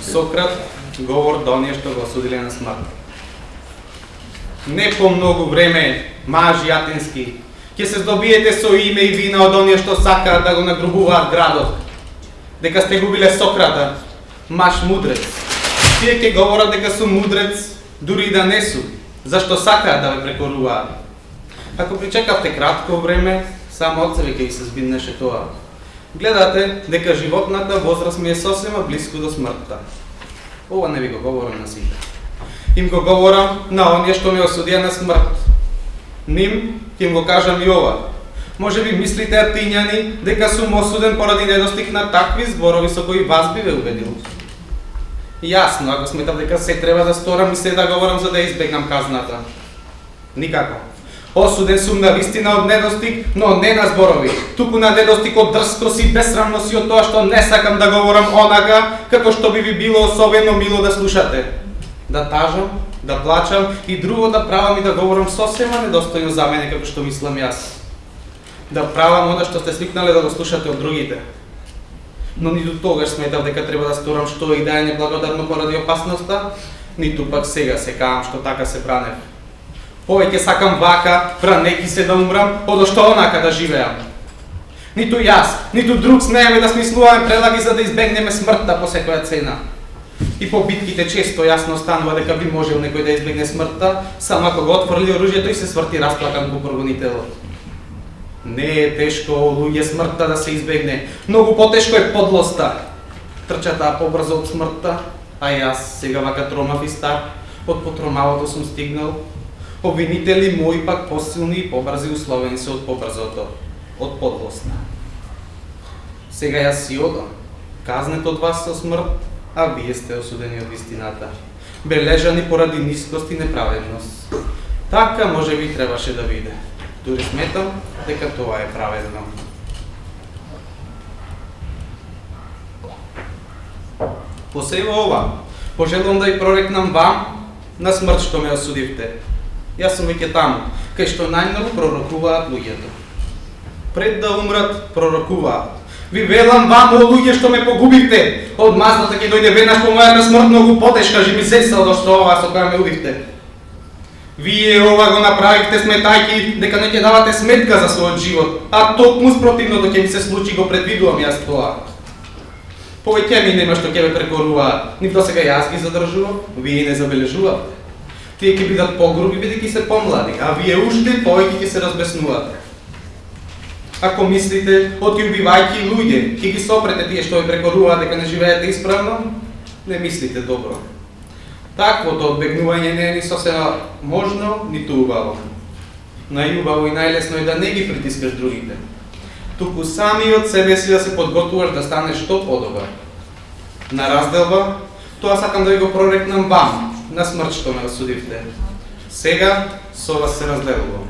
Сократ говор до оние што го осудиле на смрт. Не по многу време, мажи атински, ќе се здобиете со име и вина од оние што сакаат да го нагрубуваат градот. Дека сте губиле Сократа, маш мудрец. Тие ќе говорат дека сум мудрец, дури и да не су, зашто сакаат да ве прекоруваат. Ако причекавте кратко време, само од себе ќе ви се збиднеше тоа. Гледате дека животната возраст ми е сосема близко до смртта. Ова не ви го говорам на сите. Им го говорам на оние што ме осудија на смрт. Ним ќе им го кажам и ова. Може би мислите атињани дека сум осуден поради недостиг на такви зборови со кои вас би ве убедил. Јасно, ако сметам дека се треба да сторам и се да говорам за да избегнам казната. Никако. Осуден сум на вистина од недостиг, но не на зборови, туку на недостиг од дрскост и безсрамност и од тоа што не сакам да говорам онака, како што би ви било особено мило да слушате. Да тажам, да плачам и друго да правам и да говорам сосема недостојно за мене како што мислам јас. Да правам она што сте свикнале да го слушате од другите но ниту тогаш сметав дека треба да сторам што и да е неблагодарно поради опасноста, ниту пак сега се каам што така се бранев. Повеќе сакам вака, бранеки се да умрам, одошто онака да живеам. Ниту јас, ниту друг смееме да смислуваме прелаги за да избегнеме смртта по секоја цена. И по битките често јасно станува дека би можел некој да избегне смртта, само ако го отфрли оружјето и се сврти расплакан по прогонителот. Не е тешко луѓе смртта да се избегне. Многу потешко е подлоста. Трчата побрзо од смртта, а јас сега вака тромав и стар, од потромалото сум стигнал повинители мои пак посилни и побрзи условени се од побрзото, од подлосна. Сега јас си одам, казнет од вас со смрт, а вие сте осудени од истината. Бележани поради нискост и неправедност. Така може би требаше да биде. Дури сметам дека тоа е праведно. Посева ова, пожелувам да ја прорекнам вам на смрт што ме осудивте. Јас сум веќе таму, кај што најмногу пророкуваат луѓето. Пред да умрат, пророкуваат. Ви велам вам, о луѓе што ме погубивте, од мазната да ќе дојде веднаш по мојата смрт многу потешка, живи се до што ова со која ме убивте. Вие ова го направивте сметајки дека не ќе давате сметка за својот живот, а токму спротивното ќе ми се случи го предвидувам јас тоа. Повеќе ми нема што ќе ве прекоруваат, нив до сега јас ги задржувам, вие не забележувате. Тие ќе бидат погруби бидејќи се помлади, а вие уште повеќе ќе се разбеснувате. Ако мислите, оти убивајќи луѓе, ќе ги сопрете тие што ви прекоруваат дека не живеете исправно, не мислите добро. Таквото одбегнување не е ни сосема можно, ниту убаво. Најубаво и најлесно е да не ги притискаш другите. Туку сами од себе си да се подготуваш да станеш што подобар. На разделба, тоа сакам да ви го прорекнам вам, на смрт што ме осудивте. Сега со вас се разделувам.